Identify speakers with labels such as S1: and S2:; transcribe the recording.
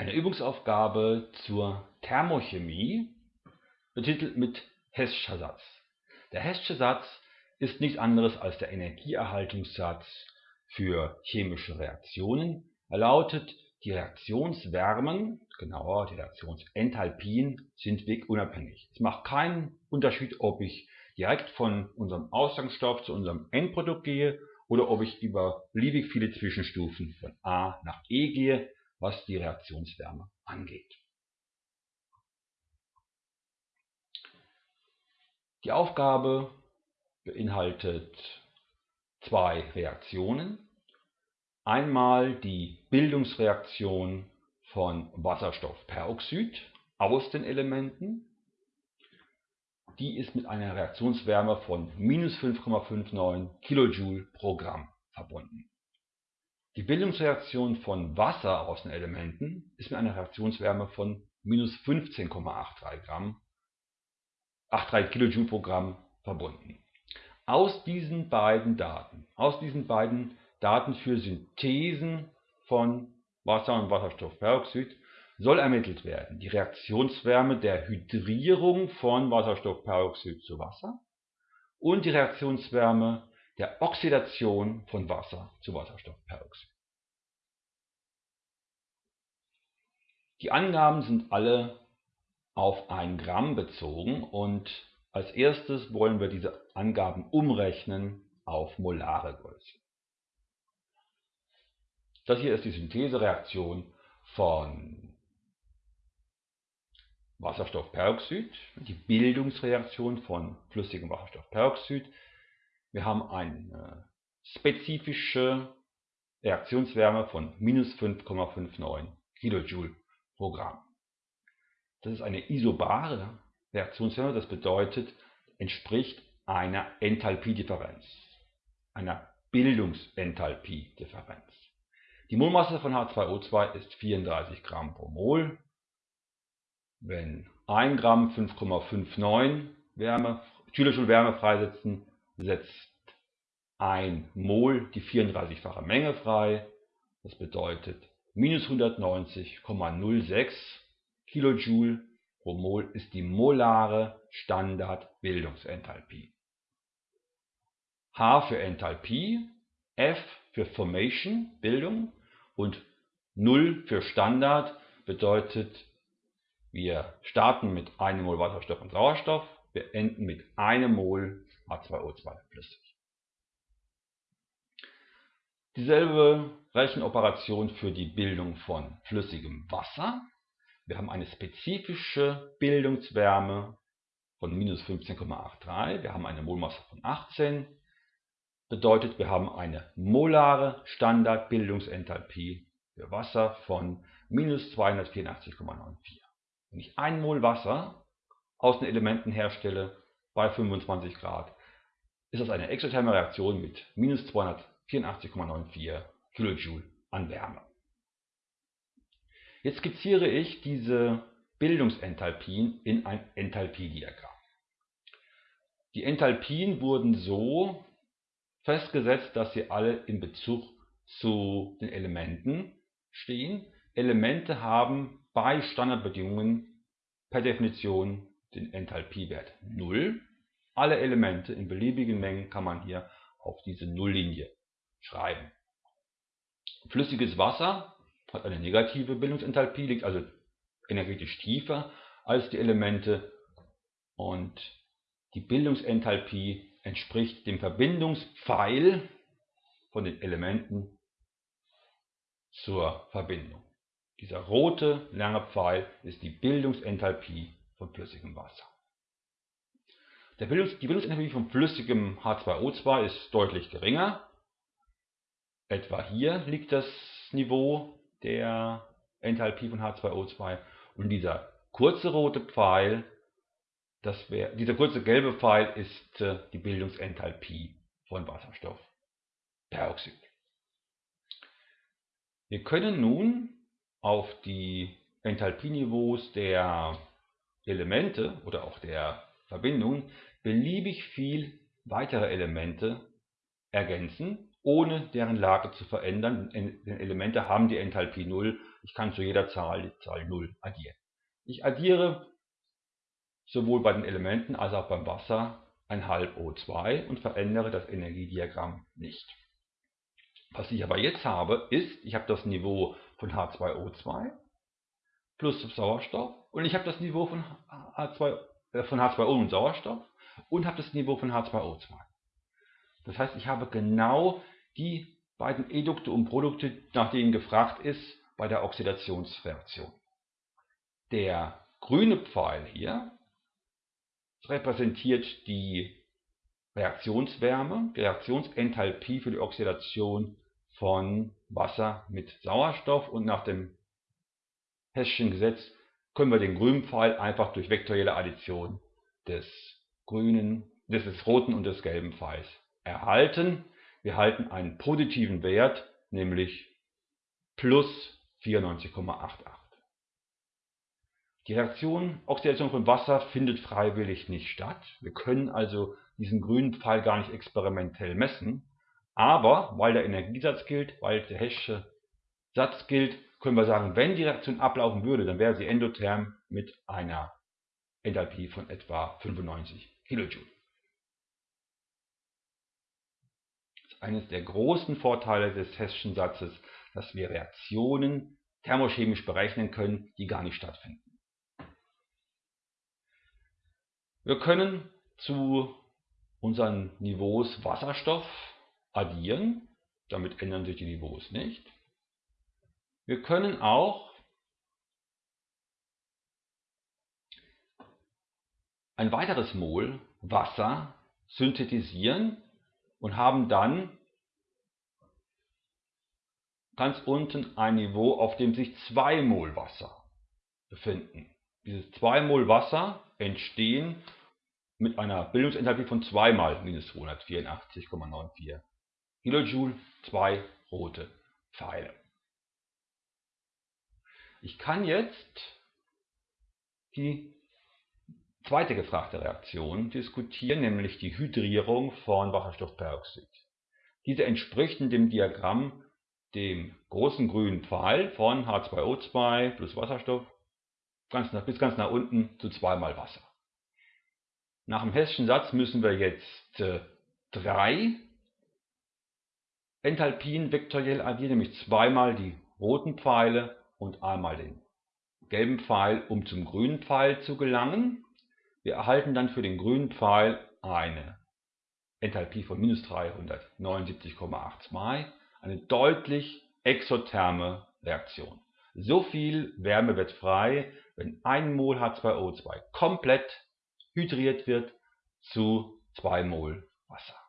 S1: Eine Übungsaufgabe zur Thermochemie, betitelt mit Heßscher Satz. Der Heßsche Satz ist nichts anderes als der Energieerhaltungssatz für chemische Reaktionen. Er lautet, die Reaktionswärmen, genauer die Reaktionsenthalpien, sind wegunabhängig. Es macht keinen Unterschied, ob ich direkt von unserem Ausgangsstoff zu unserem Endprodukt gehe oder ob ich über beliebig viele Zwischenstufen von A nach E gehe was die Reaktionswärme angeht. Die Aufgabe beinhaltet zwei Reaktionen. Einmal die Bildungsreaktion von Wasserstoffperoxid aus den Elementen. Die ist mit einer Reaktionswärme von minus 5,59 kJ pro Gramm verbunden. Die Bildungsreaktion von Wasser aus den Elementen ist mit einer Reaktionswärme von minus 15,83 Gramm, 83 kJ pro Gramm verbunden. Aus diesen beiden Daten, aus diesen beiden Daten für Synthesen von Wasser und Wasserstoffperoxid soll ermittelt werden die Reaktionswärme der Hydrierung von Wasserstoffperoxid zu Wasser und die Reaktionswärme der Oxidation von Wasser zu Wasserstoffperoxid. Die Angaben sind alle auf 1 Gramm bezogen und als erstes wollen wir diese Angaben umrechnen auf molare Größe. Das hier ist die Synthesereaktion von Wasserstoffperoxid, die Bildungsreaktion von flüssigem Wasserstoffperoxid wir haben eine spezifische Reaktionswärme von minus 5,59 kJ pro Gramm. Das ist eine isobare Reaktionswärme, das bedeutet, entspricht einer Enthalpiedifferenz, einer Bildungsenthalpiedifferenz. Die Molmasse von H2O2 ist 34 Gramm pro Mol. Wenn 1 Gramm 5,59 Wärme, Kilojoule Wärme freisetzen, setzt ein Mol die 34-fache Menge frei. Das bedeutet minus 190,06 Kilojoule pro Mol ist die molare Standardbildungsenthalpie. H für Enthalpie, F für Formation, Bildung und 0 für Standard bedeutet, wir starten mit einem Mol Wasserstoff und Sauerstoff, wir enden mit einem Mol H2O2 flüssig. Dieselbe Rechenoperation für die Bildung von flüssigem Wasser. Wir haben eine spezifische Bildungswärme von minus 15,83. Wir haben eine Molmasse von 18. Bedeutet, wir haben eine molare Standardbildungsenthalpie für Wasser von minus 284,94. Wenn ich ein Mol Wasser aus den Elementen herstelle bei 25 Grad, ist das eine exotherme Reaktion mit minus 284,94 kJ an Wärme. Jetzt skizziere ich diese Bildungsenthalpien in ein Enthalpiediagramm. Die Enthalpien wurden so festgesetzt, dass sie alle in Bezug zu den Elementen stehen. Elemente haben bei Standardbedingungen per Definition den Enthalpiewert 0. Alle Elemente in beliebigen Mengen kann man hier auf diese Nulllinie schreiben. Flüssiges Wasser hat eine negative Bildungsenthalpie, liegt also energetisch tiefer als die Elemente und die Bildungsenthalpie entspricht dem Verbindungspfeil von den Elementen zur Verbindung. Dieser rote lange Pfeil ist die Bildungsenthalpie von flüssigem Wasser. Bildungs die Bildungsenthalpie von flüssigem H2O2 ist deutlich geringer. Etwa hier liegt das Niveau der Enthalpie von H2O2 und dieser kurze rote Pfeil, wär, dieser kurze gelbe Pfeil ist äh, die Bildungsenthalpie von Wasserstoffperoxid. Wir können nun auf die Enthalpieniveaus der Elemente oder auch der Verbindungen beliebig viel weitere Elemente ergänzen, ohne deren Lage zu verändern. Denn Elemente haben die Enthalpie 0 Ich kann zu jeder Zahl die Zahl 0 addieren. Ich addiere sowohl bei den Elementen als auch beim Wasser ein halb O2 und verändere das Energiediagramm nicht. Was ich aber jetzt habe, ist, ich habe das Niveau von H2O2 plus Sauerstoff und ich habe das Niveau von, H2, äh, von H2O und Sauerstoff und habe das Niveau von H2O2. Das heißt, ich habe genau die beiden Edukte und Produkte, nach denen gefragt ist bei der Oxidationsreaktion. Der grüne Pfeil hier repräsentiert die Reaktionswärme, die Reaktionsenthalpie für die Oxidation von Wasser mit Sauerstoff und nach dem Hesschen Gesetz können wir den grünen Pfeil einfach durch vektorielle Addition des grünen, des roten und des gelben Pfeils erhalten. Wir halten einen positiven Wert, nämlich plus 94,88. Die Reaktion Oxidation von Wasser findet freiwillig nicht statt. Wir können also diesen grünen Pfeil gar nicht experimentell messen. Aber weil der Energiesatz gilt, weil der Hessche Satz gilt, können wir sagen, wenn die Reaktion ablaufen würde, dann wäre sie endotherm mit einer Enthalpie von etwa 95 Kilojoule. Das ist eines der großen Vorteile des Hesschen Satzes, dass wir Reaktionen thermochemisch berechnen können, die gar nicht stattfinden. Wir können zu unseren Niveaus Wasserstoff addieren, damit ändern sich die Niveaus nicht. Wir können auch ein weiteres Mol Wasser synthetisieren und haben dann ganz unten ein Niveau, auf dem sich 2 Mol Wasser befinden. Diese 2 Mol Wasser entstehen mit einer Bildungsenthalpie von 2 mal minus 284,94 Kilojoule, zwei rote Pfeile. Ich kann jetzt die zweite gefragte Reaktion diskutieren, nämlich die Hydrierung von Wasserstoffperoxid. Diese entspricht in dem Diagramm dem großen grünen Pfeil von H2O2 plus Wasserstoff ganz nach, bis ganz nach unten zu zweimal Wasser. Nach dem hessischen Satz müssen wir jetzt äh, drei Enthalpien vektoriell addieren, nämlich zweimal die roten Pfeile und einmal den gelben Pfeil, um zum grünen Pfeil zu gelangen. Wir erhalten dann für den grünen Pfeil eine Enthalpie von minus 379,82, eine deutlich exotherme Reaktion. So viel Wärme wird frei, wenn 1 Mol H2O2 komplett hydriert wird zu 2 Mol Wasser.